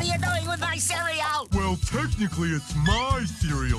What are you doing with my cereal? Well, technically, it's my cereal.